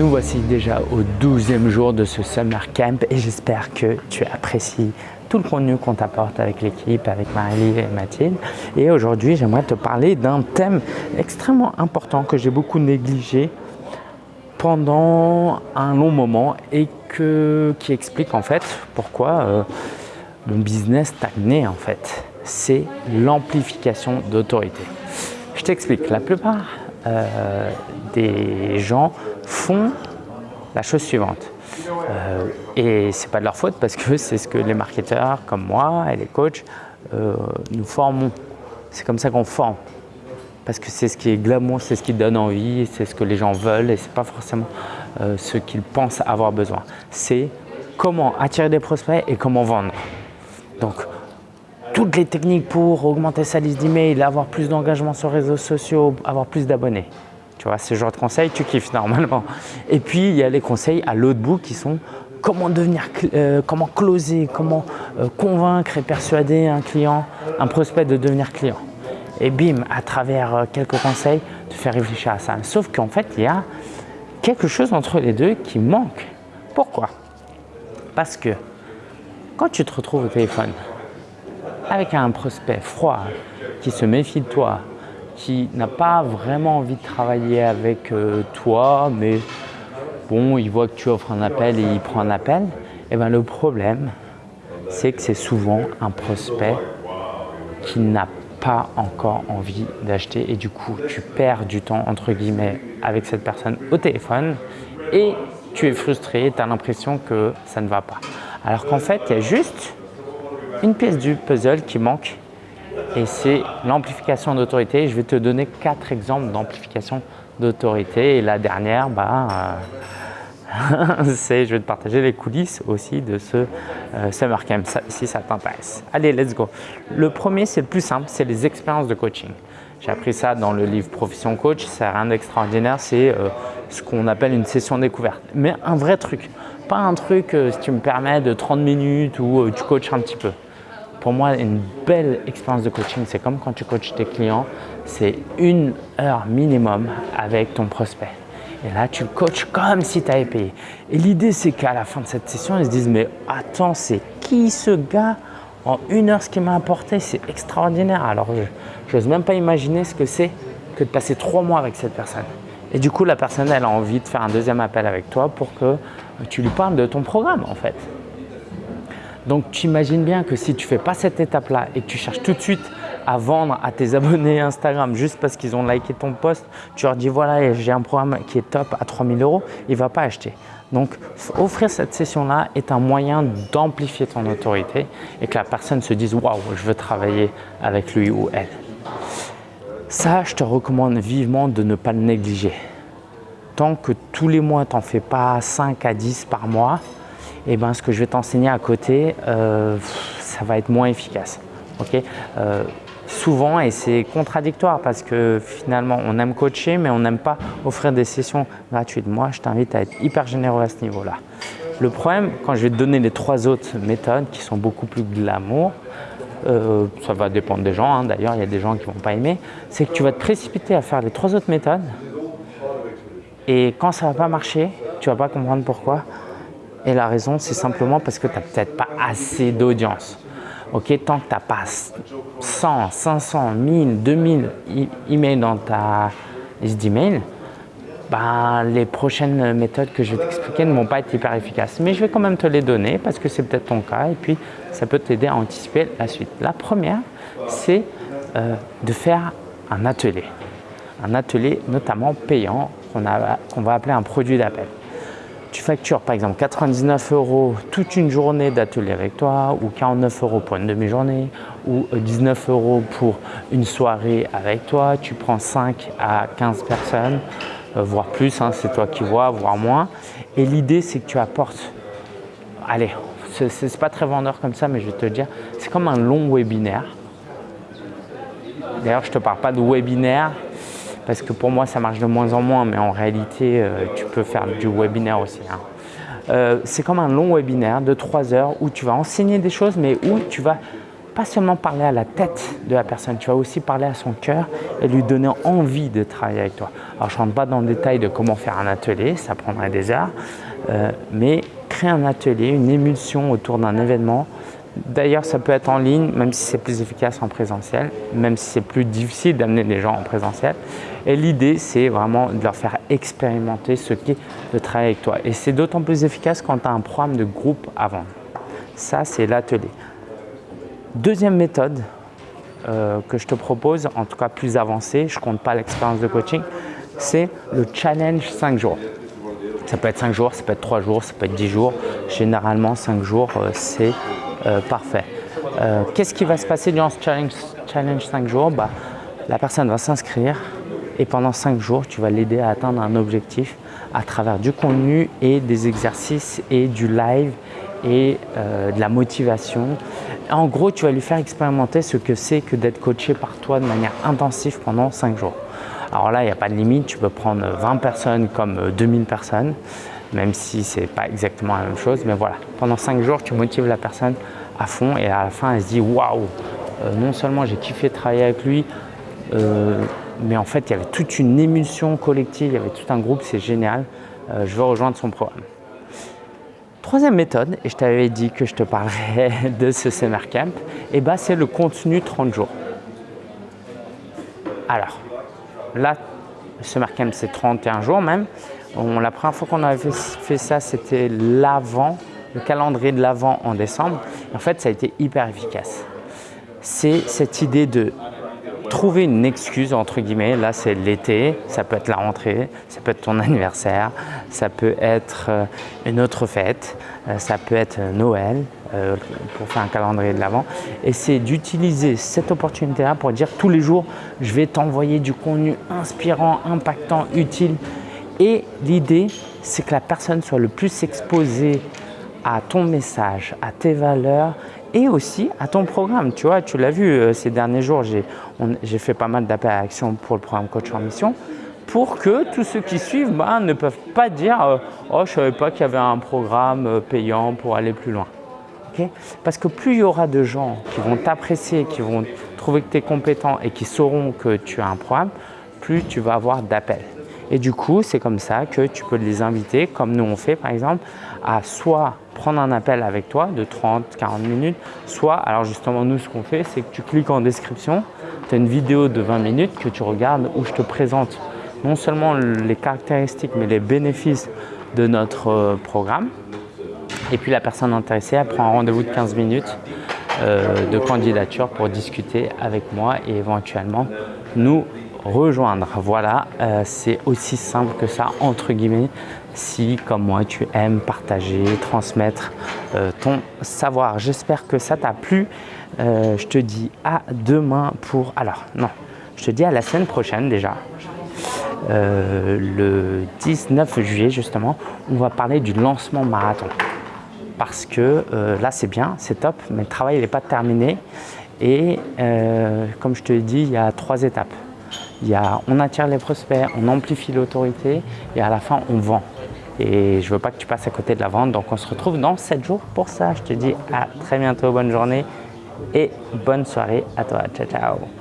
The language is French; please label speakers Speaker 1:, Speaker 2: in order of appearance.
Speaker 1: Nous voici déjà au 12e jour de ce Summer Camp et j'espère que tu apprécies tout le contenu qu'on t'apporte avec l'équipe, avec Marie et Mathilde. Et aujourd'hui, j'aimerais te parler d'un thème extrêmement important que j'ai beaucoup négligé pendant un long moment et que, qui explique en fait pourquoi euh, mon business stagnait en fait. C'est l'amplification d'autorité. Je t'explique, la plupart euh, des gens font la chose suivante. Euh, et c'est pas de leur faute parce que c'est ce que les marketeurs comme moi et les coachs euh, nous formons. C'est comme ça qu'on forme. Parce que c'est ce qui est glamour, c'est ce qui donne envie, c'est ce que les gens veulent et c'est pas forcément ce qu'ils pensent avoir besoin. C'est comment attirer des prospects et comment vendre. Donc, toutes les techniques pour augmenter sa liste d'emails, avoir plus d'engagement sur les réseaux sociaux, avoir plus d'abonnés. Tu vois, ce genre de conseils, tu kiffes normalement. Et puis, il y a les conseils à l'autre bout qui sont comment devenir, euh, comment closer, comment euh, convaincre et persuader un client, un prospect de devenir client. Et bim, à travers euh, quelques conseils, te faire réfléchir à ça. Sauf qu'en fait, il y a quelque chose entre les deux qui manque. Pourquoi? Parce que quand tu te retrouves au téléphone avec un prospect froid qui se méfie de toi, qui n'a pas vraiment envie de travailler avec euh, toi, mais bon, il voit que tu offres un appel et il prend un appel, et eh bien le problème, c'est que c'est souvent un prospect qui n'a pas encore envie d'acheter et du coup, tu perds du temps, entre guillemets, avec cette personne au téléphone et tu es frustré, tu as l'impression que ça ne va pas. Alors qu'en fait, il y a juste une pièce du puzzle qui manque et c'est l'amplification d'autorité. Je vais te donner quatre exemples d'amplification d'autorité et la dernière, bah, euh, c'est je vais te partager les coulisses aussi de ce euh, Summer Camp si ça t'intéresse. Allez, let's go. Le premier, c'est le plus simple, c'est les expériences de coaching. J'ai appris ça dans le livre Profession Coach, c'est rien d'extraordinaire, c'est euh, ce qu'on appelle une session découverte. Mais un vrai truc, pas un truc, si tu me permets, de 30 minutes où tu coaches un petit peu. Pour moi, une belle expérience de coaching, c'est comme quand tu coaches tes clients, c'est une heure minimum avec ton prospect. Et là, tu coaches comme si tu avais payé. Et l'idée, c'est qu'à la fin de cette session, ils se disent « Mais attends, c'est qui ce gars? En une heure, ce qu'il m'a apporté, c'est extraordinaire. » Alors, je n'ose même pas imaginer ce que c'est que de passer trois mois avec cette personne. Et du coup, la personne, elle a envie de faire un deuxième appel avec toi pour que tu lui parles de ton programme, en fait. Donc tu imagines bien que si tu ne fais pas cette étape-là et que tu cherches tout de suite à vendre à tes abonnés Instagram juste parce qu'ils ont liké ton post, tu leur dis voilà j'ai un programme qui est top à 3000 euros, il ne va pas acheter. Donc offrir cette session-là est un moyen d'amplifier ton autorité et que la personne se dise waouh je veux travailler avec lui ou elle. Ça, je te recommande vivement de ne pas le négliger. Tant que tous les mois, tu n'en fais pas 5 à 10 par mois, eh ben, ce que je vais t'enseigner à côté, euh, ça va être moins efficace. euh, souvent, et c'est contradictoire parce que finalement, on aime coacher, mais on n'aime pas offrir des sessions gratuites. Moi, je t'invite à être hyper généreux à ce niveau-là. Le problème, quand je vais te donner les trois autres méthodes qui sont beaucoup plus glamour, euh, ça va dépendre des gens, hein. d'ailleurs il y a des gens qui ne vont pas aimer, c'est que tu vas te précipiter à faire les trois autres méthodes et quand ça ne va pas marcher, tu ne vas pas comprendre pourquoi, et la raison, c'est simplement parce que tu n'as peut-être pas assez d'audience. Tant que tu n'as pas 100, 500, 1000, 2000 emails dans ta liste d'emails, ben, les prochaines méthodes que je vais t'expliquer ne vont pas être hyper efficaces. Mais je vais quand même te les donner parce que c'est peut-être ton cas et puis ça peut t'aider à anticiper la suite. La première, c'est euh, de faire un atelier. Un atelier notamment payant qu'on va appeler un produit d'appel tu factures par exemple 99 euros toute une journée d'atelier avec toi ou 49 euros pour une demi-journée ou 19 euros pour une soirée avec toi, tu prends 5 à 15 personnes, euh, voire plus, hein, c'est toi qui vois, voire moins. Et l'idée c'est que tu apportes, allez, c'est pas très vendeur comme ça mais je vais te dire, c'est comme un long webinaire. D'ailleurs je ne te parle pas de webinaire, parce que pour moi ça marche de moins en moins mais en réalité euh, tu peux faire du webinaire aussi. Hein. Euh, c'est comme un long webinaire de 3 heures où tu vas enseigner des choses mais où tu vas pas seulement parler à la tête de la personne, tu vas aussi parler à son cœur et lui donner envie de travailler avec toi. Alors, je ne rentre pas dans le détail de comment faire un atelier, ça prendrait des heures, euh, mais créer un atelier, une émulsion autour d'un événement. D'ailleurs, ça peut être en ligne, même si c'est plus efficace en présentiel, même si c'est plus difficile d'amener les gens en présentiel. Et l'idée, c'est vraiment de leur faire expérimenter ce qu'est de travailler avec toi. Et c'est d'autant plus efficace quand tu as un programme de groupe avant. Ça, c'est l'atelier. Deuxième méthode euh, que je te propose, en tout cas plus avancée, je ne compte pas l'expérience de coaching, c'est le challenge 5 jours. Ça peut être 5 jours, ça peut être 3 jours, ça peut être 10 jours. Généralement, 5 jours, euh, c'est parfait. Qu'est-ce qui va se passer durant ce challenge, challenge 5 jours? Bah, La personne va s'inscrire et pendant 5 jours, tu vas l'aider à atteindre un objectif à travers du contenu et des exercices et du live et de la motivation en gros, tu vas lui faire expérimenter ce que c'est que d'être coaché par toi de manière intensive pendant 5 jours. Alors là, il n'y a pas de limite, tu peux prendre 20 personnes comme 2000 personnes, même si ce n'est pas exactement la même chose. Mais voilà, pendant 5 jours, tu motives la personne à fond et à la fin, elle se dit « Waouh, euh, non seulement j'ai kiffé travailler avec lui, euh, mais en fait, il y avait toute une émulsion collective, il y avait tout un groupe, c'est génial, euh, je veux rejoindre son programme. Troisième méthode, et je t'avais dit que je te parlerais de ce Summer Camp, et eh ben c'est le contenu 30 jours. Alors, là, le Summer Camp, c'est 31 jours même. La première fois qu'on avait fait ça, c'était l'avant, le calendrier de l'avant en décembre. En fait, ça a été hyper efficace. C'est cette idée de trouver une excuse, entre guillemets, là c'est l'été, ça peut être la rentrée, ça peut être ton anniversaire, ça peut être euh, une autre fête, euh, ça peut être Noël, euh, pour faire un calendrier de l'avant. Et c'est d'utiliser cette opportunité-là pour dire tous les jours, je vais t'envoyer du contenu inspirant, impactant, utile. Et l'idée, c'est que la personne soit le plus exposée à ton message, à tes valeurs et aussi à ton programme. Tu vois, tu l'as vu euh, ces derniers jours, j'ai fait pas mal d'appels à action pour le programme Coach en Mission pour que tous ceux qui suivent bah, ne peuvent pas dire euh, Oh, je ne savais pas qu'il y avait un programme euh, payant pour aller plus loin ». Parce que plus il y aura de gens qui vont t'apprécier, qui vont trouver que tu es compétent et qui sauront que tu as un programme, plus tu vas avoir d'appels. Et du coup, c'est comme ça que tu peux les inviter, comme nous on fait par exemple, à soit prendre un appel avec toi de 30, 40 minutes, soit, alors justement nous ce qu'on fait, c'est que tu cliques en description, tu as une vidéo de 20 minutes que tu regardes où je te présente non seulement les caractéristiques mais les bénéfices de notre euh, programme. Et puis la personne intéressée, elle prend un rendez-vous de 15 minutes euh, de candidature pour discuter avec moi et éventuellement nous rejoindre. Voilà, euh, c'est aussi simple que ça, entre guillemets, si comme moi tu aimes partager, transmettre euh, ton savoir. J'espère que ça t'a plu. Euh, je te dis à demain pour… Alors, non, je te dis à la semaine prochaine déjà. le 19 juillet justement, on va parler du lancement marathon. Parce que là c'est bien, c'est top, mais le travail n'est pas terminé. Et comme je te dit, il y a trois étapes. On attire les prospects, on amplifie l'autorité et à la fin, on vend. Et je ne veux pas que tu passes à côté de la vente. Donc, on se retrouve dans 7 jours pour ça. Je te dis à très bientôt, bonne journée et bonne soirée à toi. Ciao, ciao